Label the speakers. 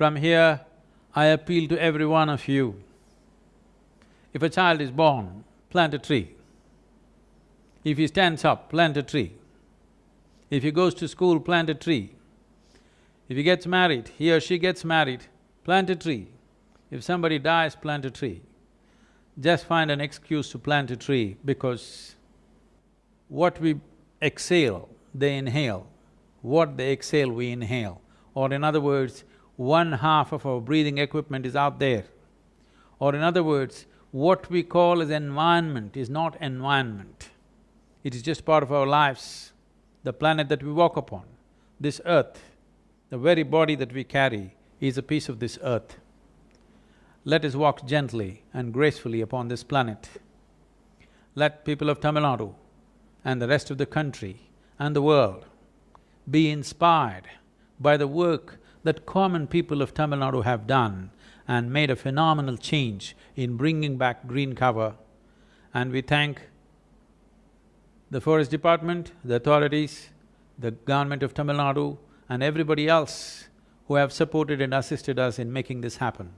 Speaker 1: From here, I appeal to every one of you. If a child is born, plant a tree. If he stands up, plant a tree. If he goes to school, plant a tree. If he gets married, he or she gets married, plant a tree. If somebody dies, plant a tree. Just find an excuse to plant a tree because what we exhale, they inhale. What they exhale, we inhale. Or in other words, one half of our breathing equipment is out there. Or in other words, what we call as environment is not environment. It is just part of our lives, the planet that we walk upon, this earth, the very body that we carry is a piece of this earth. Let us walk gently and gracefully upon this planet. Let people of Tamil Nadu and the rest of the country and the world be inspired by the work that common people of Tamil Nadu have done and made a phenomenal change in bringing back green cover. And we thank the forest department, the authorities, the government of Tamil Nadu and everybody else who have supported and assisted us in making this happen.